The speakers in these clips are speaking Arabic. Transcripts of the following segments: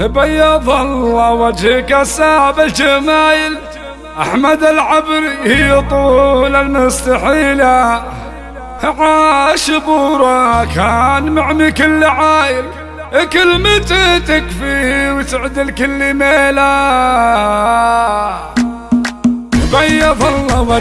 بيض الله وجهك الساب الجمايل. أحمد العبري طول المستحيلة عاش بورا كان معمي كل عايل. كلمته تكفي وتعدل كل بيض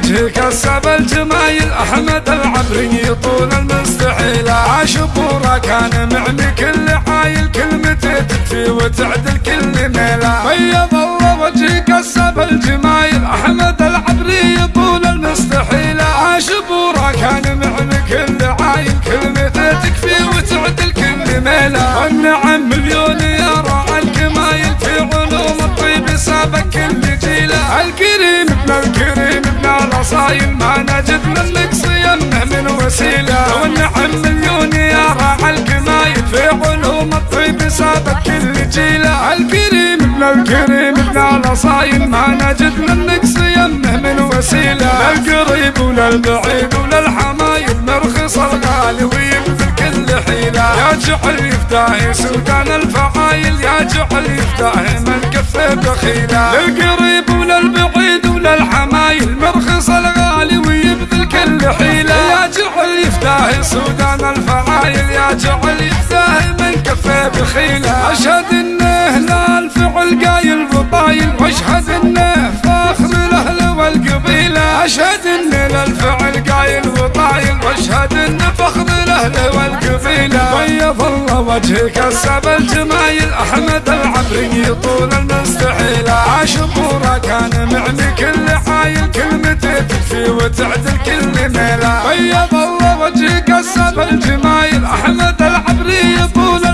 وجهك السب الجمايل أحمد العبري طول المستحيل. عاش بورا كان معمي كل عايل كلمته تكفي وتعدل كل ميلة. بيض الله وجهك السب الجمايل أحمد العبري ما نجد منك صيامه من وسيلة. للقريب وللبعيد وللحمايل مرخص الغالي ويبذل كل حيلة. يا جعل يفتاهي سودان الفعايل يا جعل يفتاهي من كفه بخيلة. للقريب وللبعيد وللحمايل مرخص الغالي ويبذل كل حيلة. يا جعل يفتاهي سودان الفعايل يا جعل يفتاهي من كفه بخيلة. أشهد واشهد انه فاخر الأهل والقبيلة أشهد انه للفعل قايل وطايل وأشهد انه فخر الأهل والقبيلة. بيض الله وجهك السب الجمايل أحمد العبري طول المستحيل عاش بورا كان معمي كل حايل كلمته تكفي وتعدل كل ميلة. بيض الله وجهك السب الجمايل أحمد العبري طول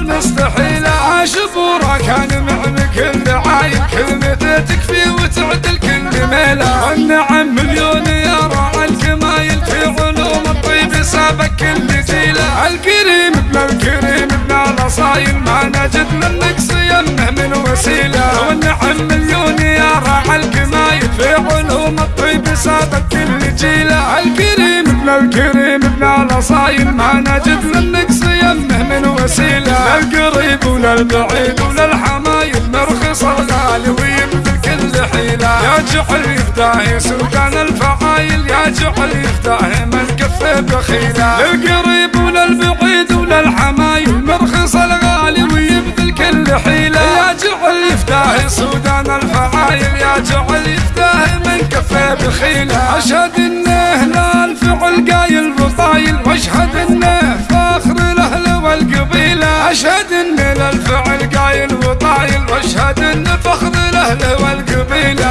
الكريم ابن الكريم ابن الأصايل ما نجد منك صيامه من وسيلة. والنعم مليون يا راعي الكمايل في علوم الطيب سابق كل جيلة. الكريم ابن الكريم ابن الأصايل ما نجد منك صيامه من وسيلة. للقريب وللبعيد وللحمايل مرخص الغالي ويبذل كل حيلة. يا جعل يفتاهي سودان الفعايل يا جعل يفتاهي من كفه بخيلة. للقريب الحمايل مرخص الغالي ويبذل كل حيلة. يا جعل يفتاح سودان الفعايل يا جعل يفتاح من كفه بخيلة أشهد إنه لا الفعل قايل بطايل وأشهد إنه فاخر الأهل والقبيلة. أشهد ان للفعل قايل وطايل وأشهد إنه فخر الأهل والقبيلة.